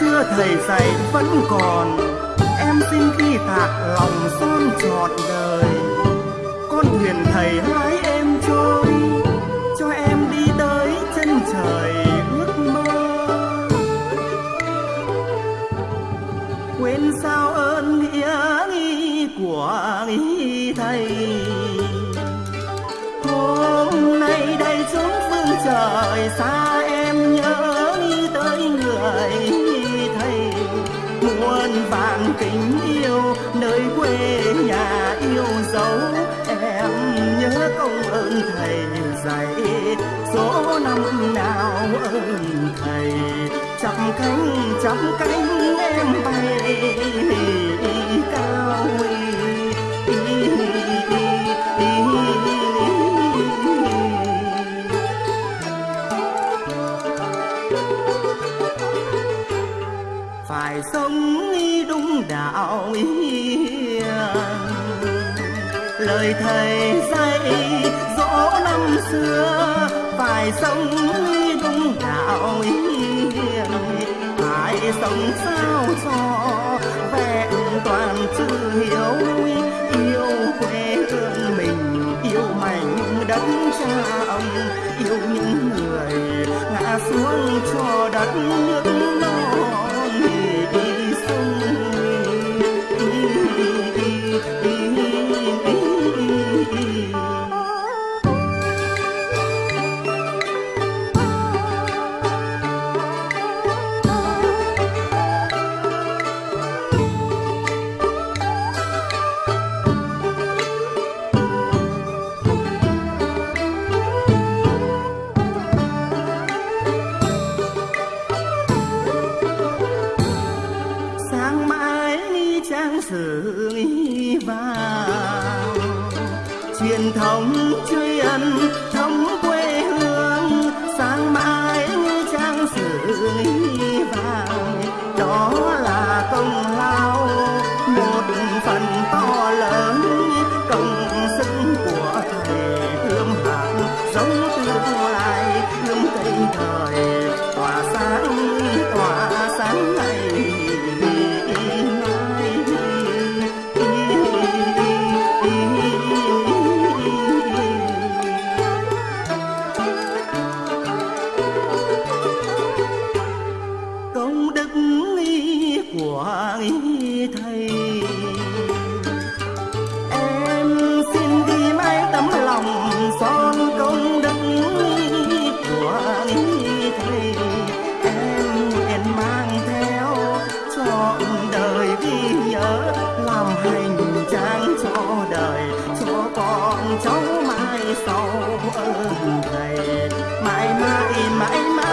xưa thầy dạy vẫn còn. Em xin khi thạc lòng son trọn đời. Con thuyền thầy hái em trôi, cho em đi tới chân trời ước mơ. Quên sao ơn nghĩa nghi của nghi thầy. Hôm nay đây xuống phương trời, xa em nhớ tới người muôn vạn tình yêu, nơi quê nhà yêu dấu. Em nhớ công ơn thầy dạy, số năm nào ơn thầy. Chắp cánh chắp cánh em bay, cao phải sống đúng đạo lời thầy dạy dỗ năm xưa, phải sống đúng đạo phải sống sao cho vẹn toàn chữ hiếu yêu quê hương mình, yêu mảnh đất cha ông, yêu những người ngã xuống cho đất nước sự nghi vào. Truyền thống truy ân thầy. Em xin ghi mãi tấm lòng son công đức của thầy. Em nguyện mang theo cho đời ghi nhớ, làm hành trang cho đời, cho con cháu mai sau ơn thầy. Mãi mãi mãi.